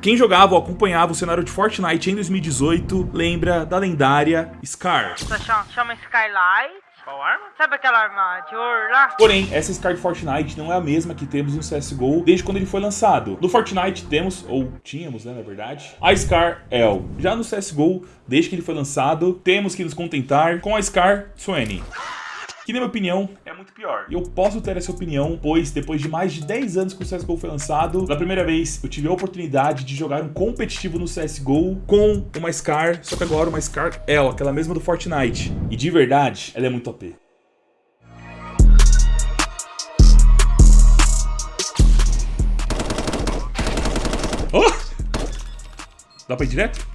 Quem jogava ou acompanhava o cenário de Fortnite em 2018 lembra da lendária Scar. Chama, chama Skylight. Qual arma? Sabe aquela arma de ouro lá? Porém, essa Scar de Fortnite não é a mesma que temos no CSGO desde quando ele foi lançado. No Fortnite temos, ou tínhamos, né, na verdade, a Scar L. Já no CSGO, desde que ele foi lançado, temos que nos contentar com a Scar Swanny que na minha opinião é muito pior. E eu posso ter essa opinião, pois depois de mais de 10 anos que o CSGO foi lançado, pela primeira vez eu tive a oportunidade de jogar um competitivo no CSGO com uma Scar, só que agora uma Scar L, aquela mesma do Fortnite. E de verdade, ela é muito OP. Oh! Dá pra ir direto?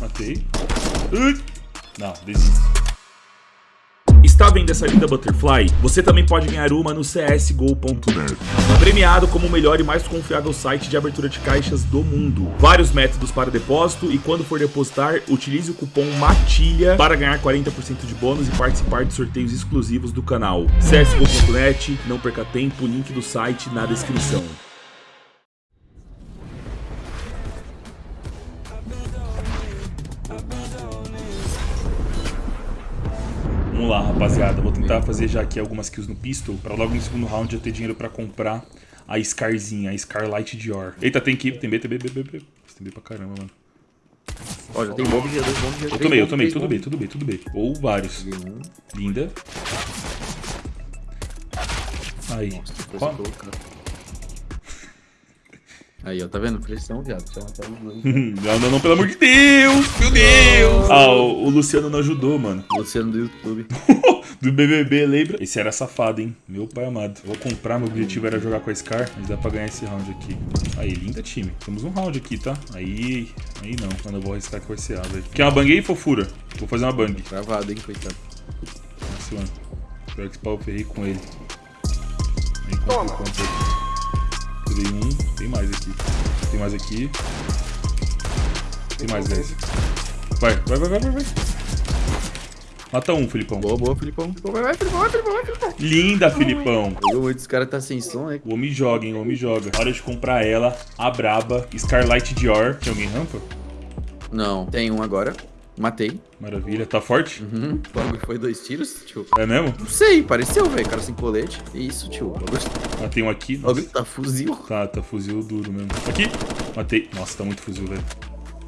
Matei. Ui! Não, desisto. Está vendo essa linda Butterfly? Você também pode ganhar uma no csgo.net. Premiado como o melhor e mais confiável site de abertura de caixas do mundo. Vários métodos para depósito e quando for depositar, utilize o cupom MATILHA para ganhar 40% de bônus e participar de sorteios exclusivos do canal. csgo.net, não perca tempo, link do site na descrição. Lá, rapaziada. Vou tentar fazer já aqui algumas kills no pistol, pra logo no segundo round eu ter dinheiro pra comprar a Scarzinha, a Scarlight Dior. Eita, tem que tem B, tem B, B, B, B. Tem B pra caramba, mano. Ó, já tem bomba de dois bombos de Eu tomei, eu tomei, tudo bem, tudo bem, tudo bem. Ou vários. Linda. Aí. Nossa, Aí, ó, tá vendo? Pressão, viado. Já tá não, não, não, pelo amor de Deus! Meu Deus! Ah, o, o Luciano não ajudou, mano. Luciano do YouTube. do BBB, lembra? Esse era safado, hein? Meu pai amado. Vou comprar, meu objetivo era jogar com a Scar, mas dá pra ganhar esse round aqui. Aí, linda time. Temos um round aqui, tá? Aí, aí não. Quando eu vou arriscar que vai ser A, velho. Quer uma bang aí, fofura? Vou fazer uma bang. Travado, hein, coitado. Nossa, mano. Espero que esse pau ferrei com ele. Aí, Toma. Tirei um. Tem mais aqui. Tem mais aqui. Tem mais 10. Vai, vai, vai, vai, vai, vai. Mata um, Filipão. Boa, boa, Filipão. Vai, vai, Filipão, vai, Filipão, vai, Filipão. Linda, Filipão. Esse cara tá sem som, né? O homem joga, hein? O homem joga. Hora de comprar ela, a braba, Scarlight Dior. Tem alguém rampa? Não, tem um agora. Matei. Maravilha. Tá forte? Uhum. Foi dois tiros, tio. É mesmo? Não sei, pareceu, velho. Cara sem colete. Isso, tio. Matei um aqui. Nossa. Tá fuzil. Tá, tá fuzil duro mesmo. Aqui. Matei. Nossa, tá muito fuzil, velho.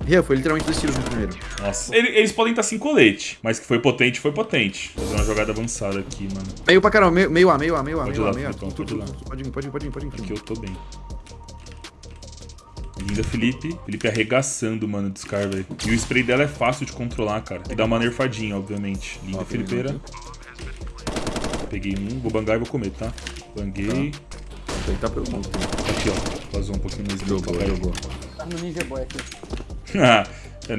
Ria, foi literalmente dois tiros no primeiro. Nossa. Eles podem estar sem colete, mas que foi potente, foi potente. Vou fazer uma jogada avançada aqui, mano. Meio pra caramba, meio, meio A, meio A, meio A, meio A, meio A. Pode ir, pode ir, pode ir. Aqui eu tô bem. Linda Felipe. Felipe arregaçando, mano, do Scar, velho. E o spray dela é fácil de controlar, cara. E dá uma nerfadinha, obviamente. Linda Felipeira. Peguei um. Vou bangar e vou comer, tá? Banguei. Tá. Tá pelo mundo. Aqui, ó. Vazou um pouquinho mais. Jogou, jogou. Tá no Ninja Boy aqui. É,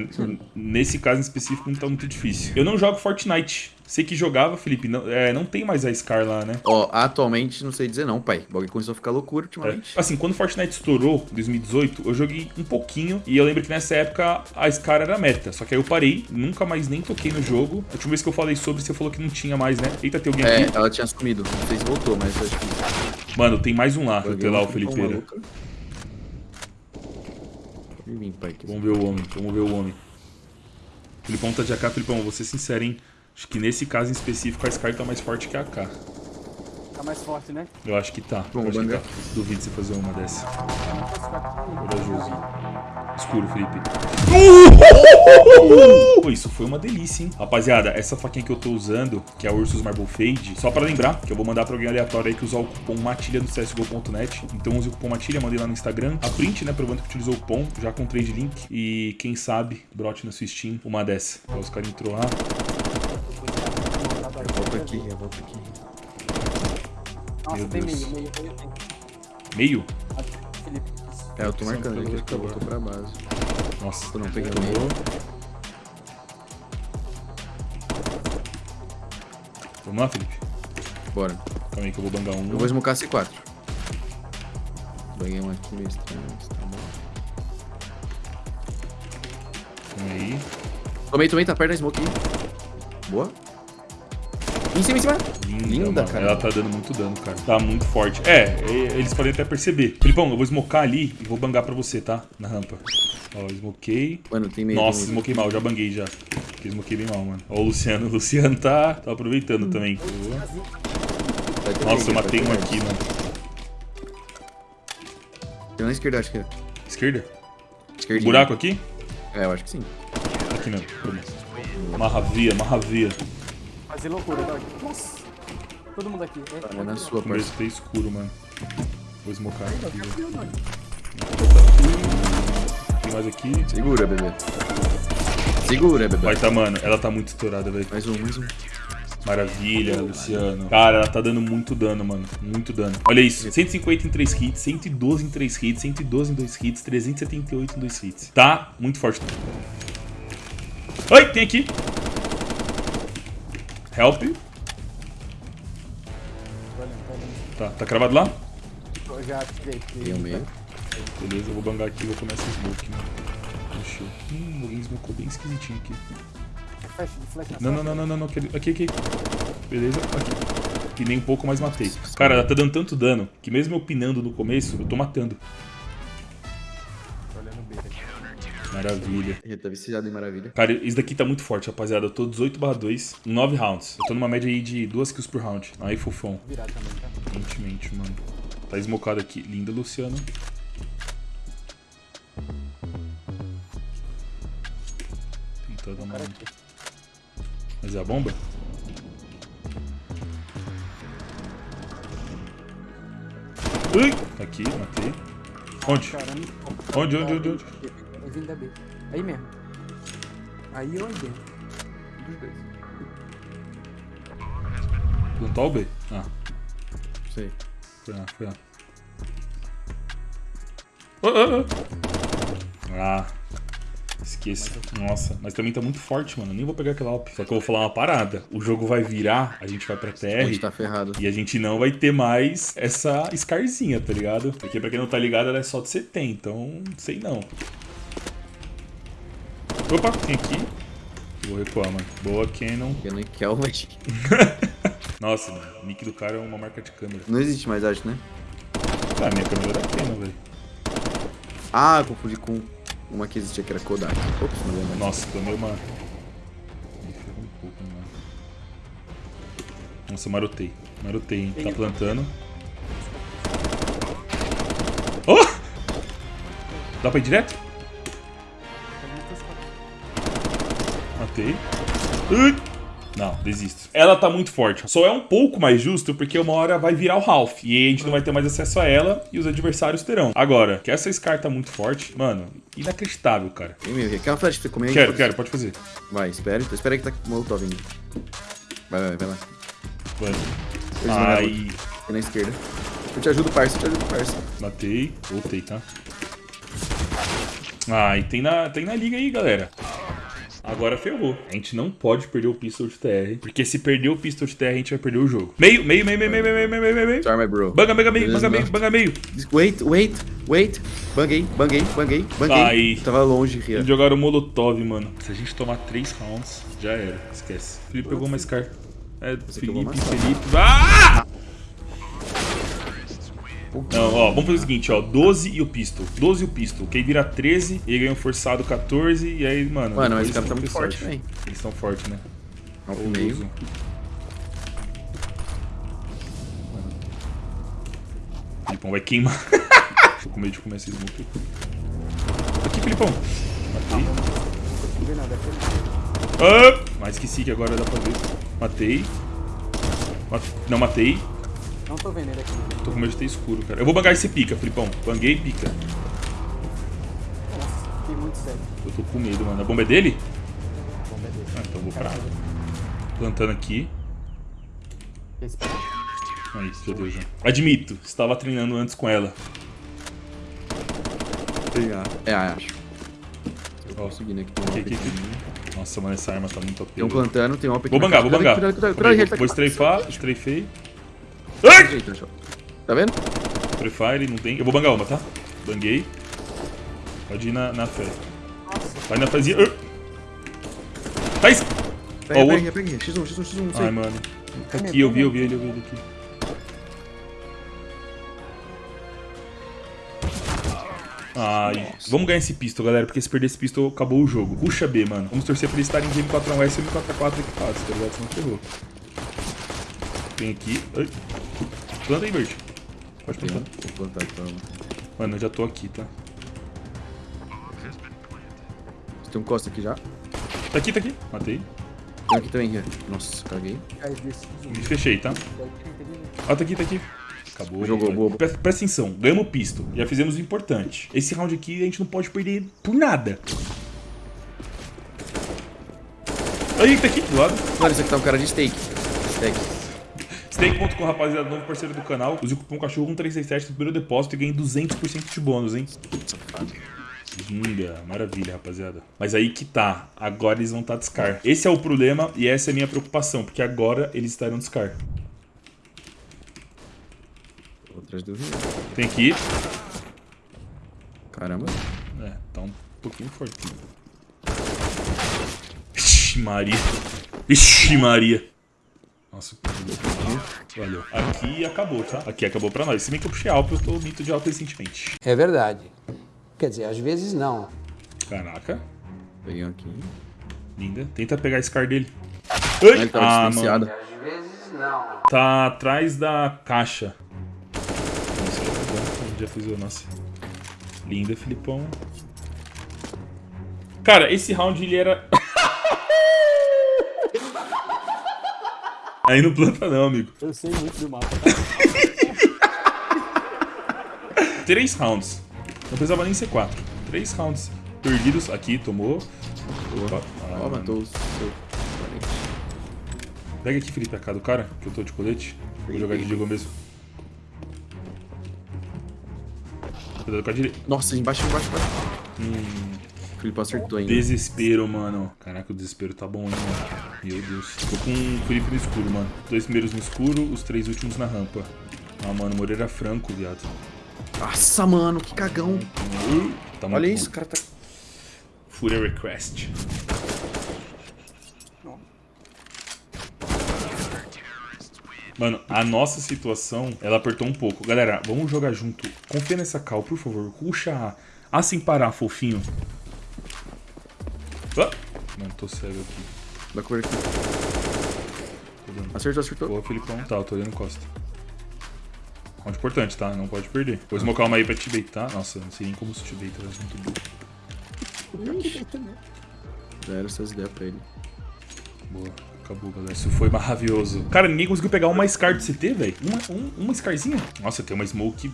nesse caso em específico não tá muito difícil. Eu não jogo Fortnite. Sei que jogava, Felipe. Não, é, não tem mais a Scar lá, né? Ó, atualmente não sei dizer não, pai. O bagulho começou a ficar loucura ultimamente. É. Assim, quando Fortnite estourou, em 2018, eu joguei um pouquinho. E eu lembro que nessa época a Scar era meta. Só que aí eu parei, nunca mais nem toquei no jogo. A última vez que eu falei sobre, você falou que não tinha mais, né? Eita, tem alguém é, aqui? É, ela tinha sumido. Não sei se voltou, mas acho que... Mano, tem mais um lá. Eu ter lá o Felipeira. Vamos ver o homem, vamos ver o homem. Filipão tá de AK, Filipão, vou ser sincero, hein? Acho que nesse caso em específico a Sky tá mais forte que a AK. Tá mais forte, né? Eu acho que tá. Vamos, acho que tá. Duvido você fazer uma dessa. Corajoso. Escuro, Felipe. Uh! Isso foi uma delícia, hein? Rapaziada, essa faquinha que eu tô usando, que é a Ursus Marble Fade, só pra lembrar que eu vou mandar pra alguém aleatório aí que usar o cupom MATILHA no csgo.net. Então use o cupom MATILHA, mandei lá no Instagram. A print, né, provando que utilizou o cupom, já com trade link. E quem sabe, brote na sua Steam uma dessa. Ó, os caras entrou lá. Eu volto aqui, eu volto aqui. Nossa, Meu tem Deus. meio, meio, meio tem. Meio? Felipe. É, eu tô marcando aqui, que eu voltou pra base. Nossa, Eu não meio. Vamos lá, Felipe. Bora. Calma aí que eu vou bangar um. Eu vou smocar C4. Banguei um aqui meio estranho, mas tá bom. Calma aí. Tomei, tomei, tá perto da smoke aí. Boa. Em cima, em cima. Linda, Linda, cara. Ela tá dando muito dano, cara. Tá muito forte. É, eles podem até perceber. Filipão, eu vou smocar ali e vou bangar pra você, tá? Na rampa. Ó, smokei. Mano, tem meio. Nossa, smokei mal, já banguei já. Porque smokei bem mal, mano. Ó, o Luciano. O Luciano tá, tá aproveitando também. Boa. Vai ter Nossa, eu matei um aqui, mano. Tem um na esquerda, acho que é. Esquerda? Esquerdinha. Buraco aqui? É, eu acho que sim. Aqui não. Marravia, marravia. Fazer loucura, dog. Nossa. Todo mundo aqui. É, É na sua, O meu parça. tá escuro, mano. Vou smocar aqui, velho. Tem mais aqui. Segura, bebê. Segura, bebê. Vai tá, mano. Ela tá muito estourada, velho. Mais um, mais um. Maravilha, Luciano. Cara, ela tá dando muito dano, mano. Muito dano. Olha isso. 150 em 3 hits, 112 em 3 hits, 112 em 2 hits, 378 em 2 hits. Tá muito forte. Oi, tem aqui. Help. Tá, tá cravado lá? eu já tirei. Tem um meio. Beleza, eu vou bangar aqui e vou começar esse smoke, mano. Deixa eu... Hum, alguém smocou bem esquisitinho aqui. Flash, flash na Não, não, não, não, não, não. Aqui, aqui. Beleza, aqui. E nem um pouco, mas matei. Cara, ela tá dando tanto dano que mesmo eu pinando no começo, eu tô matando. Maravilha. Ele tá viciado em maravilha. Cara, isso daqui tá muito forte, rapaziada. Eu tô 18 barra 2, 9 rounds. Eu tô numa média aí de 2 kills por round. Aí, fofão. Virar também, tá? Gentilmente, mano. Tá esmocado aqui. Linda, Luciano. Tentar dar uma... Mas é a bomba? Ui! Aqui, matei. Onde? Onde, onde, onde, onde? Vim da B. Aí mesmo. Aí ou aí dentro. Dos dois. Plantar o B? Ah, Sei. foi lá, foi lá. Ah, ah, ah. Ah, esqueça. Nossa, mas também tá muito forte, mano. Eu nem vou pegar aquela op. Só que eu vou falar uma parada. O jogo vai virar, a gente vai pra A gente TR. tá ferrado. E a gente não vai ter mais essa Scarzinha, tá ligado? Porque pra quem não tá ligado, ela é só de 70, então sei não. Opa, tem aqui. Vou recuar, mano. Boa, Canon. Eu nem quero, mas... Nossa, mano, o nick do cara é uma marca de câmera. Não existe mais arte, né? Ah, minha câmera era Canon, velho. Ah, eu confundi com uma que existia que era Kodak. Ops, não mais. Nossa, tomei uma... Um pouco, mano. Nossa, eu marotei. Marotei, hein. Tá plantando. Oh! Dá pra ir direto? Matei. Ui. Não, desisto. Ela tá muito forte. Só é um pouco mais justo porque uma hora vai virar o Ralph. E aí a gente não vai ter mais acesso a ela e os adversários terão. Agora, que essa Scar tá muito forte, mano, inacreditável, cara. Tem meio. Quer uma flash pra você comer? Quero, quero, pode fazer. Vai, espera. Espera aí que tá com o molotov vindo. Vai, vai, vai lá. Vai. Vão Ai, Aqui na esquerda. Eu te ajudo, parça. Eu te ajudo, parça. matei. Voltei, tá? Ai, tem na, tem na liga aí, galera. Agora ferrou. A gente não pode perder o pistol de TR. Porque se perder o pistol de TR, a gente vai perder o jogo. Meio, meio, meio, meio, meio, meio, meio, meio, meio, meio. Sorry, my bro. Banga, banga, meio, banga, meio, não. banga, meio. Wait, wait, wait. Banguei, banguei, banguei, banguei. Ai. Tava longe, Ria. Eles jogaram Molotov, mano. Se a gente tomar 3 rounds, já era. Esquece. Felipe pegou uma Scar. É, Felipe. Felipe. Ah! Não, ó, vamos fazer o seguinte, ó. 12 e o pistol. 12 e o pistol. Quem vira 13, ele ganha um forçado 14. E aí, mano. Mano, mas esse cara tá muito que forte, velho. Eles estão fortes, né? Pro meio. Filipão vai queimar. Tô com medo de comer esse smoke. Aqui, Filipão. Matei. Ah, mas esqueci que agora dá pra ver. Matei. Mat- Não matei. Não tô vendo ele aqui. Tô com medo de ter escuro, cara. Eu vou bangar esse pica, Filipão. Banguei e pica. Nossa, fiquei muito sério. Eu tô com medo, mano. A bomba é dele? Bom, beleza. Ah, então eu vou pra Plantando aqui. Esse Aí, meu Deus. né? Admito, estava treinando antes com ela. É, acho. Eu Ó, consegui, né? Que tem um aqui, aqui, aqui. aqui. Nossa, mano, essa arma tá muito OP. Tem um plantando, tem um. Vou bangar, vou bangar. Aí, cuidado, Vou cuidado, strafar, strafei. Ai! Tá vendo? Free Fire, não tem. Eu vou bangar uma, tá? Banguei. Pode ir na, na fé. Vai na fazia. Faz! Pega, Ó, o pega, pega. X1, X1, X1, não sei. Ai, mano. Tá aqui, eu vi, eu vi ele, eu vi ele aqui. Ai, vamos ganhar esse pistol, galera, porque se perder esse pistol, acabou o jogo. Puxa B, mano. Vamos torcer pra eles estarem de M41S e M44 equipados, tá ligado? Senão ferrou. Tem aqui. Ai. Planta aí, Bert. Pode plantar. Vou plantar então. Mano, eu já tô aqui, tá? Você tem um costa aqui já? Tá aqui, tá aqui. Matei. Tem aqui também, Rian. Nossa, caguei. Me fechei, tá? Ó, tá aqui, tá aqui. Acabou. Jogou, boa. Presta, presta atenção, ganhamos o pisto. Já fizemos o importante. Esse round aqui a gente não pode perder por nada. Aí, tá aqui do lado. Mano, esse aqui tá um cara de steak. Steak. Steak.com, rapaziada, novo parceiro do canal. Use o cupom cachorro 1367 no primeiro depósito e ganhe 200% de bônus, hein? Linda, maravilha, rapaziada. Mas aí que tá, agora eles vão estar tá de Scar. Esse é o problema e essa é a minha preocupação, porque agora eles estarão de Scar. Tô atrás do Rian. Tem aqui. Caramba. É, tá um pouquinho forte. Ixi, Maria. Ixi, Maria. Nossa, valeu. Aqui acabou, tá? Aqui acabou pra nós. Se bem que eu puxei alto, eu tô mito de alto recentemente. É verdade. Quer dizer, às vezes não. Caraca, Peguei um aqui. linda. Tenta pegar esse car dele. Ah, ele Ai, tava ah, mano. Às vezes não. Tá atrás da caixa. Nossa, já fiz o... Nossa. Linda, Filipão. Cara, esse round ele era... Aí não planta não, amigo. Eu sei muito do mapa. Três rounds. Não precisava nem ser quatro. Três rounds perdidos. Aqui, tomou. Opa. Ah, Ó, mano. matou o seu parente. Pega aqui, Felipe, a cara do cara, que eu tô de colete. Vou jogar de Diego mesmo. Cuidado com a direita. Nossa, embaixo, embaixo, embaixo. Hum, O Felipe acertou ainda. desespero, mano. Caraca, o desespero tá bom, hein, mano. Meu Deus. Tô com o Felipe no escuro, mano. Dois primeiros no escuro, os três últimos na rampa. Ah, mano, Moreira Franco, viado. Nossa, mano, que cagão. Tá Olha isso, o cara tá... Fúria Request. Mano, a nossa situação, ela apertou um pouco. Galera, vamos jogar junto. Confia nessa cal, por favor. Puxa A sem parar, fofinho. Ah! Mano, tô cego aqui. Dá cover aqui. Acertou, acertou. Boa, Felipão. Tá, eu tô olhando Costa. Round importante, tá? Não pode perder. Vou smocar uma aí pra te baitar. Nossa, não sei nem como se te baitar, mas muito bom. Já era essas ideias pra ele. Boa, acabou, galera. Isso foi maravilhoso. Cara, ninguém conseguiu pegar uma Scar de CT, velho. Uma, um- uma Scarzinha. Nossa, tem uma Smoke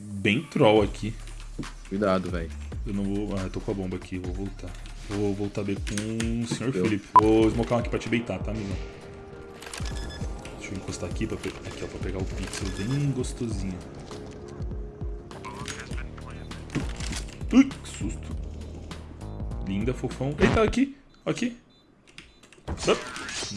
bem troll aqui. Cuidado, velho. Eu não vou... Ah, eu tô com a bomba aqui, vou voltar. Vou voltar bem com o Sr. Deu. Felipe. Vou smocar um aqui pra te beitar, tá, amigo? Deixa eu encostar aqui pra, pe- aqui, ó, pra pegar o pixel bem gostosinho. Ui, que susto. Linda, fofão. Eita, aqui. Aqui. Up.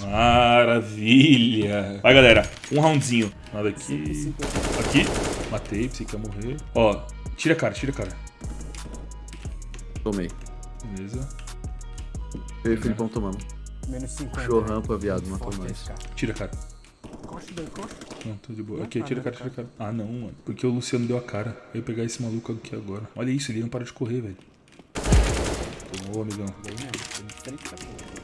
Maravilha. Vai, galera. Um roundzinho. Nada aqui. Aqui. Matei, pensei que ia morrer. Ó, tira a cara, tira a cara. Tomei. Beleza. Eu e o Felipão tomamos. Menos 50. Puxou rampa, viado, matou cara. Tira a cara. Costa. Não, tô de boa. Aqui, tira a cara, tira a cara. Ah, não, mano. Porque o Luciano deu a cara. Eu ia pegar esse maluco aqui agora. Olha isso, ele não para de correr, velho. Ô, amigão. Bem mesmo. Tem 30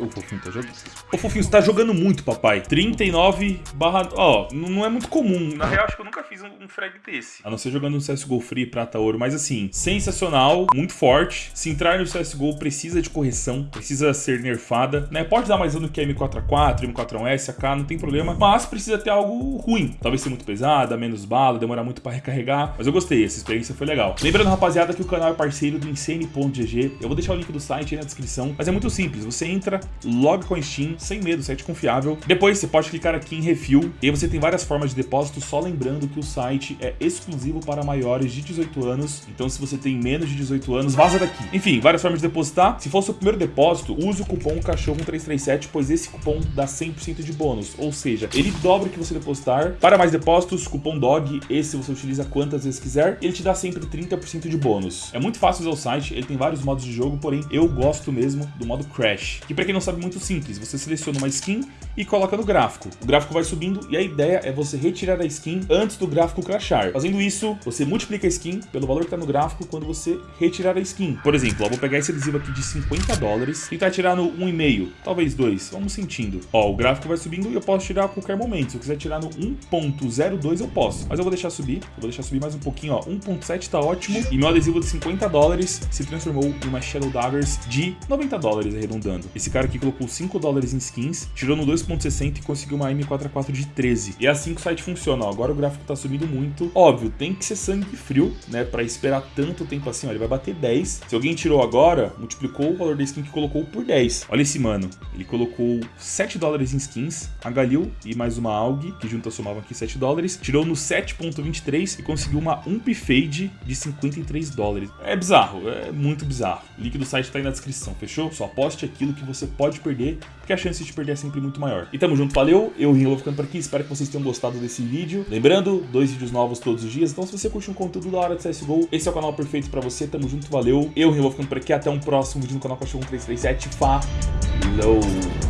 Ô, Fofinho, tá jogando. Ô, Fofinho, você tá jogando muito, papai. 39 barra... Ó, não é muito comum. Na real, acho que eu nunca fiz um, um frag desse. A não ser jogando no CSGO Free, prata, ouro. Mas assim, sensacional, muito forte. Se entrar no CSGO, precisa de correção. Precisa ser nerfada, né? Pode dar mais dano que a M4A4, M4A1S, AK, não tem problema. Mas precisa ter algo ruim. Talvez ser muito pesada, menos bala, demorar muito pra recarregar. Mas eu gostei, essa experiência foi legal. Lembrando, rapaziada, que o canal é parceiro do Insane.gg. Eu vou deixar o link do site aí na descrição. Mas é muito simples. Você entra, loga com a Steam, sem medo, site confiável. Depois você pode clicar aqui em Refil, e aí você tem várias formas de depósito, só lembrando que o site é exclusivo para maiores de 18 anos, então se você tem menos de 18 anos, vaza daqui. Enfim, várias formas de depositar. Se for seu primeiro depósito, use o cupom cachorro337, pois esse cupom dá 100% de bônus, ou seja, ele dobra o que você depositar. Para mais depósitos, cupom DOG, esse você utiliza quantas vezes quiser, ele te dá sempre 30% de bônus. É muito fácil usar o site, ele tem vários modos de jogo, porém eu gosto mesmo do modo Crash, que para quem não sabe muito simples, você seleciona uma skin e coloca no gráfico. O gráfico vai subindo e a ideia é você retirar a skin antes do gráfico crashar. Fazendo isso, você multiplica a skin pelo valor que está no gráfico quando você retirar a skin. Por exemplo, ó, vou pegar esse adesivo aqui de 50 dólares, tentar tirar no 1,5, talvez 2, vamos sentindo. Ó, o gráfico vai subindo e eu posso tirar a qualquer momento. Se eu quiser tirar no 1.02 eu posso, mas eu vou deixar subir, eu vou deixar subir mais um pouquinho, ó, 1.7 tá ótimo. E meu adesivo de 50 dólares se transformou em uma Shadow Daggers de 90 dólares, arredondando. Esse cara aqui colocou 5 dólares em skins, tirou no 2.60 e conseguiu uma M4A4 de 13. E é assim que o site funciona, ó. Agora o gráfico tá subindo muito. Óbvio, tem que ser sangue frio, né, pra esperar tanto tempo assim, ó. Ele vai bater 10. Se alguém tirou agora, multiplicou o valor da skin que colocou por 10. Olha esse mano, ele colocou 7 dólares em skins, a Galil e mais uma AUG, que juntas somavam aqui 7 dólares, tirou no 7.23 e conseguiu uma Ump Fade de 53 dólares. É bizarro, é muito bizarro. O link do site tá aí na descrição, fechou? Só aposte aquilo que você pode perder, porque a chance de perder é sempre muito maior. E tamo junto, valeu, eu Rinho vou ficando por aqui, espero que vocês tenham gostado desse vídeo. Lembrando, dois vídeos novos todos os dias, então se você curte um conteúdo da hora de CSGO, esse é o canal perfeito pra você, tamo junto, valeu. Eu Rinho vou ficando por aqui, até um próximo vídeo no canal Cachorro 337, falou!